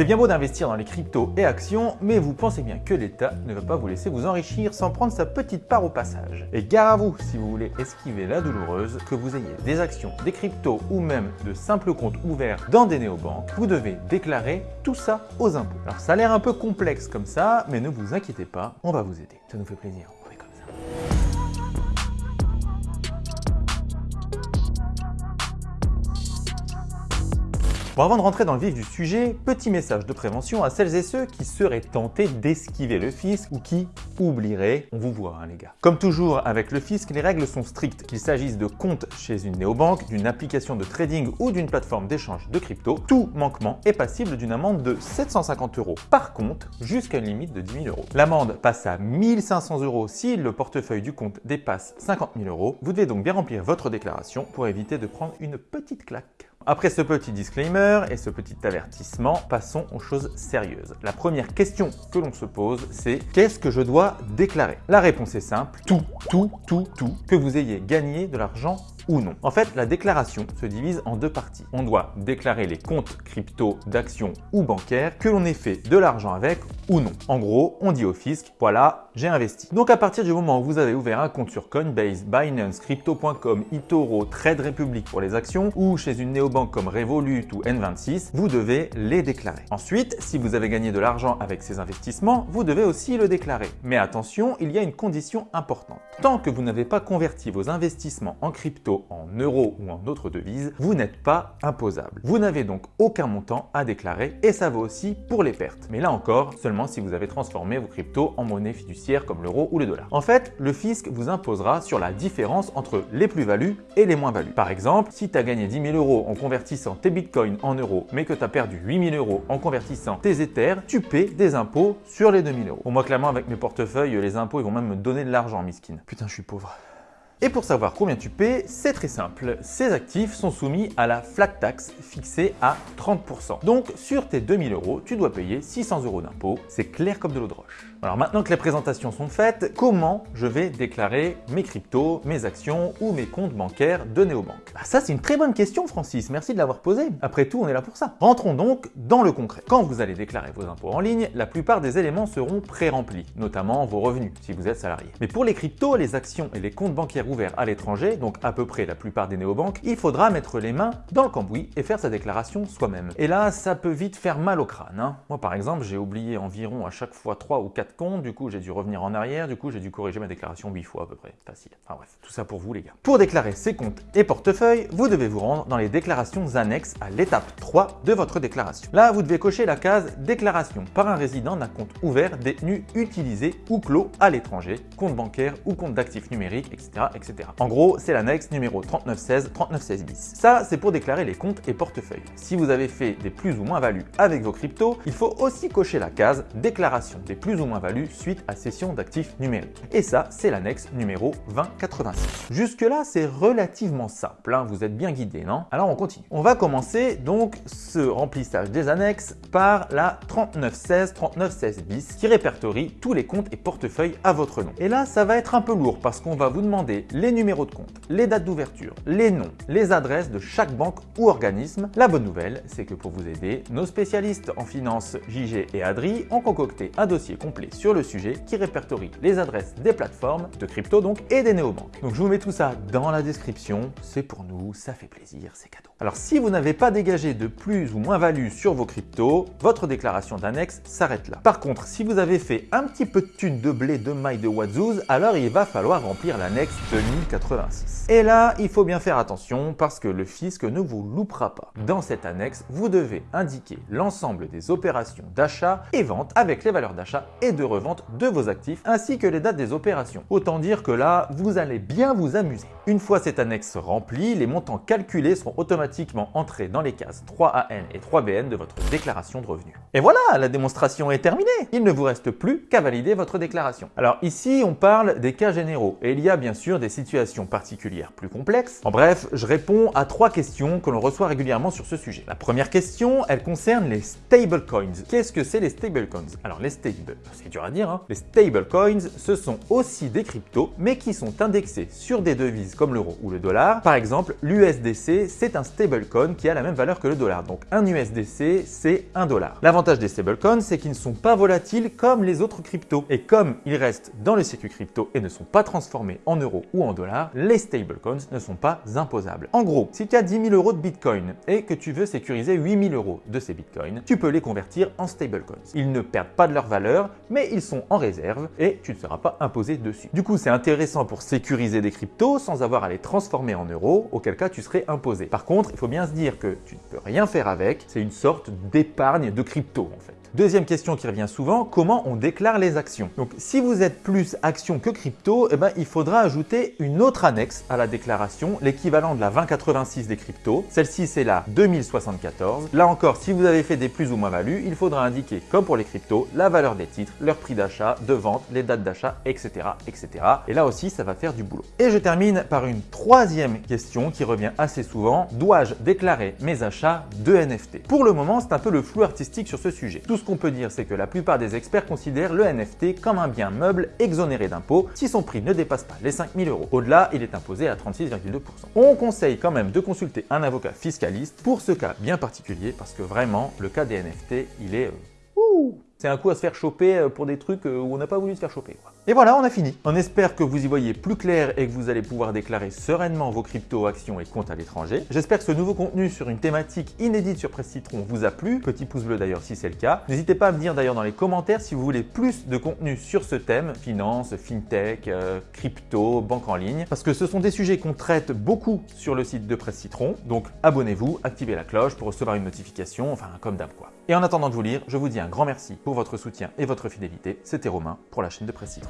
C'est bien beau d'investir dans les cryptos et actions, mais vous pensez bien que l'État ne va pas vous laisser vous enrichir sans prendre sa petite part au passage. Et gare à vous si vous voulez esquiver la douloureuse, que vous ayez des actions, des cryptos ou même de simples comptes ouverts dans des néobanques, vous devez déclarer tout ça aux impôts. Alors ça a l'air un peu complexe comme ça, mais ne vous inquiétez pas, on va vous aider. Ça nous fait plaisir. Avant de rentrer dans le vif du sujet, petit message de prévention à celles et ceux qui seraient tentés d'esquiver le fisc ou qui oublieraient, on vous voit hein, les gars. Comme toujours avec le fisc, les règles sont strictes, qu'il s'agisse de comptes chez une néobanque, d'une application de trading ou d'une plateforme d'échange de crypto, tout manquement est passible d'une amende de 750 euros par compte jusqu'à une limite de 10 000 euros. L'amende passe à 1500 euros si le portefeuille du compte dépasse 50 000 euros. Vous devez donc bien remplir votre déclaration pour éviter de prendre une petite claque. Après ce petit disclaimer et ce petit avertissement, passons aux choses sérieuses. La première question que l'on se pose, c'est qu'est-ce que je dois déclarer? La réponse est simple, tout, tout, tout, tout, que vous ayez gagné de l'argent ou non. En fait, la déclaration se divise en deux parties. On doit déclarer les comptes crypto, d'actions ou bancaires que l'on ait fait de l'argent avec ou non. En gros, on dit au fisc, voilà, j'ai investi. Donc à partir du moment où vous avez ouvert un compte sur Coinbase, Binance, Crypto.com, eToro, Trade Republic pour les actions ou chez une néobanque comme Revolut ou N26, vous devez les déclarer. Ensuite, si vous avez gagné de l'argent avec ces investissements, vous devez aussi le déclarer. Mais attention, il y a une condition importante. Tant que vous n'avez pas converti vos investissements en crypto en euros ou en autres devises, vous n'êtes pas imposable. Vous n'avez donc aucun montant à déclarer et ça vaut aussi pour les pertes. Mais là encore, seulement si vous avez transformé vos cryptos en monnaie fiduciaire comme l'euro ou le dollar. En fait, le fisc vous imposera sur la différence entre les plus-values et les moins-values. Par exemple, si tu as gagné 10 000 euros en convertissant tes bitcoins en euros, mais que tu as perdu 8 000 euros en convertissant tes Ethers, tu paies des impôts sur les 2 000 euros. Pour moi, clairement, avec mes portefeuilles, les impôts, ils vont même me donner de l'argent, miskin. Putain, je suis pauvre. Et pour savoir combien tu paies, c'est très simple. Ces actifs sont soumis à la flat tax fixée à 30%. Donc sur tes 2000 euros, tu dois payer 600 euros d'impôts. C'est clair comme de l'eau de roche. Alors maintenant que les présentations sont faites, comment je vais déclarer mes cryptos, mes actions ou mes comptes bancaires de néobanque? Bah Ça c'est une très bonne question Francis, merci de l'avoir posée. Après tout, on est là pour ça. Rentrons donc dans le concret. Quand vous allez déclarer vos impôts en ligne, la plupart des éléments seront pré-remplis, notamment vos revenus si vous êtes salarié. Mais pour les cryptos, les actions et les comptes bancaires ouverts à l'étranger, donc à peu près la plupart des néobanques, il faudra mettre les mains dans le cambouis et faire sa déclaration soi-même. Et là, ça peut vite faire mal au crâne. Hein. Moi par exemple, j'ai oublié environ à chaque fois 3 ou 4 compte, du coup j'ai dû revenir en arrière, du coup j'ai dû corriger ma déclaration 8 fois à peu près, facile. Enfin bref, tout ça pour vous les gars. Pour déclarer ces comptes et portefeuilles, vous devez vous rendre dans les déclarations annexes à l'étape 3 de votre déclaration. Là, vous devez cocher la case déclaration par un résident d'un compte ouvert, détenu, utilisé ou clos à l'étranger, compte bancaire ou compte d'actifs numériques, etc. etc. En gros, c'est l'annexe numéro 3916, 3916 bis. Ça, c'est pour déclarer les comptes et portefeuilles. Si vous avez fait des plus ou moins values avec vos cryptos, il faut aussi cocher la case déclaration des plus ou moins values suite à cession d'actifs numériques. Et ça, c'est l'annexe numéro 2086. Jusque-là, c'est relativement simple, hein. vous êtes bien guidé, non? Alors on continue. On va commencer donc ce remplissage des annexes par la 3916, 3916 bis qui répertorie tous les comptes et portefeuilles à votre nom. Et là, ça va être un peu lourd parce qu'on va vous demander les numéros de compte, les dates d'ouverture, les noms, les adresses de chaque banque ou organisme. La bonne nouvelle, c'est que pour vous aider, nos spécialistes en finance JG et Adri ont concocté un dossier complet sur le sujet qui répertorie les adresses des plateformes de crypto donc et des néobanques. Donc je vous mets tout ça dans la description, c'est pour nous, ça fait plaisir, c'est cadeau. Alors si vous n'avez pas dégagé de plus ou moins value sur vos cryptos, votre déclaration d'annexe s'arrête là. Par contre, si vous avez fait un petit peu de thunes de blé, de mailles, de wadzooz, alors il va falloir remplir l'annexe 2086. Et là, il faut bien faire attention parce que le fisc ne vous loupera pas. Dans cette annexe, vous devez indiquer l'ensemble des opérations d'achat et vente avec les valeurs d'achat et de revente de vos actifs ainsi que les dates des opérations. Autant dire que là, vous allez bien vous amuser. Une fois cette annexe remplie, les montants calculés seront automatiquement entrés dans les cases 3AN et 3BN de votre déclaration de revenus. Et voilà, la démonstration est terminée Il ne vous reste plus qu'à valider votre déclaration. Alors ici, on parle des cas généraux et il y a bien sûr des situations particulières plus complexes. En bref, je réponds à trois questions que l'on reçoit régulièrement sur ce sujet. La première question, elle concerne les stablecoins. Qu'est-ce que c'est les stablecoins? Alors les stable, c'est dur à dire, hein les stablecoins, ce sont aussi des cryptos, mais qui sont indexés sur des devises comme l'euro ou le dollar. Par exemple, l'USDC, c'est un stablecoin qui a la même valeur que le dollar. Donc un USDC, c'est un dollar. L'avantage des stablecoins, c'est qu'ils ne sont pas volatiles comme les autres cryptos. Et comme ils restent dans le circuit crypto et ne sont pas transformés en euros ou en dollars, les stablecoins ne sont pas imposables. En gros, si tu as 10 000 euros de bitcoin et que tu veux sécuriser 8 000 euros de ces bitcoins, tu peux les convertir en stablecoins. Ils ne perdent pas de leur valeur, mais ils sont en réserve et tu ne seras pas imposé dessus. Du coup, c'est intéressant pour sécuriser des cryptos sans avoir à les transformer en euros, auquel cas tu serais imposé. Par contre, il faut bien se dire que tu ne peux rien faire avec, c'est une sorte d'épargne de crypto en fait. Deuxième question qui revient souvent, comment on déclare les actions? Donc si vous êtes plus action que crypto, eh ben, il faudra ajouter une autre annexe à la déclaration, l'équivalent de la 2086 des cryptos. Celle-ci c'est la 2074. Là encore, si vous avez fait des plus ou moins values, il faudra indiquer, comme pour les cryptos, la valeur des titres, leur prix d'achat, de vente, les dates d'achat, etc., etc. Et là aussi, ça va faire du boulot. Et je termine par une troisième question qui revient assez souvent. Dois-je déclarer mes achats de NFT Pour le moment, c'est un peu le flou artistique sur ce sujet ce qu'on peut dire, c'est que la plupart des experts considèrent le NFT comme un bien meuble exonéré d'impôts si son prix ne dépasse pas les 5000 euros. Au-delà, il est imposé à 36,2%. On conseille quand même de consulter un avocat fiscaliste pour ce cas bien particulier parce que vraiment, le cas des NFT, il est... Euh, c'est un coup à se faire choper euh, pour des trucs euh, où on n'a pas voulu se faire choper. Et voilà, on a fini. On espère que vous y voyez plus clair et que vous allez pouvoir déclarer sereinement vos crypto, actions et comptes à l'étranger. J'espère que ce nouveau contenu sur une thématique inédite sur Presse Citron vous a plu. Petit pouce bleu d'ailleurs si c'est le cas. N'hésitez pas à me dire d'ailleurs dans les commentaires si vous voulez plus de contenu sur ce thème, finance, fintech, euh, crypto, banque en ligne, parce que ce sont des sujets qu'on traite beaucoup sur le site de Presse Citron. Donc abonnez-vous, activez la cloche pour recevoir une notification, enfin comme d'hab quoi. Et en attendant de vous lire, je vous dis un grand merci pour votre soutien et votre fidélité. C'était Romain pour la chaîne de Presse Citron.